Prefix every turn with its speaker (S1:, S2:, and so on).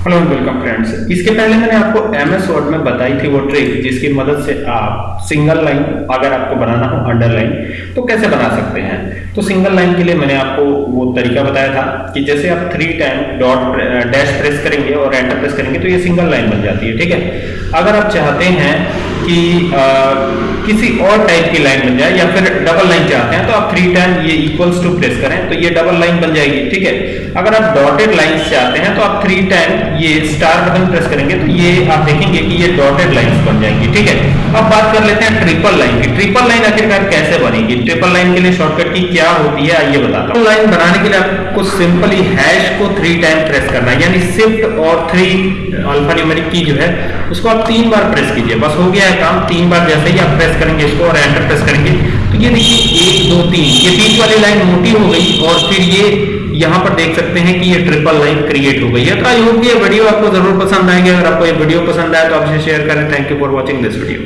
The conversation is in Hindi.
S1: हेलो वेलकम फ्रेंड्स इसके पहले मैंने आपको एम एस वर्ड में बताई थी वो ट्रिक जिसकी मदद से आप सिंगल लाइन अगर आपको बनाना हो अंडरलाइन तो कैसे बना सकते हैं? तो सिंगल लाइन के लिए मैंने आपको वो तरीका बताया था कि जैसे आप three time dot dash press करेंगे और एंटर प्रेस करेंगे तो ये सिंगल लाइन बन जाती है, ठीक है? अगर आप चाहते हैं कि आ, किसी और टाइप की लाइन बन जाए या फिर डबल लाइन चाहते हैं तो आप थ्री टाइम ये इक्वल्स टू प्रेस करें तो ये डबल लाइन बन जाएगी ठीक है? अगर आप डॉटेड लाइन चाहते हैं तो आप थ्री टाइम ये स्टार बटन प्रेस करेंगे तो ये आप देखेंगे कि ये डॉटेड लाइंस बन जाएँगी ठीक है? अब बात कर लेते हैं ट्रिपल लाइन की। ट्रिपल लाइन आखिरकार कैसे बनेगी? ट्रिपल लाइन के लिए शॉर्टकट की क्या होती है? आइए बताता हूँ। लाइन बनाने के लिए आपको सिंपली हैश को थ्री टाइम प्रेस करना है यानी शिफ्ट और थ्री अल्फ़ा न्यूमेरिक की जो है उसको आप तीन बार प्रेस कीजिए। बस हो गया है काम, तीन बार जैसे ही आप प्रेस करेंगे, इसको और एंटर प्रेस करेंगे। तो ये देखिए, एक, दो, तीन, ये बीच वाली लाइन मोटी हो गई और फिर ये यहाँ पर देख सकते हैं कि ये ट्रिपल लाइन क्रिएट हो गई है। तो आई होप ये वीडियो आपको ज़रूर पसंद आएगी। अगर आपको ये वीडियो पसंद आए तो आपसे शेयर करें। Thank you for watching this video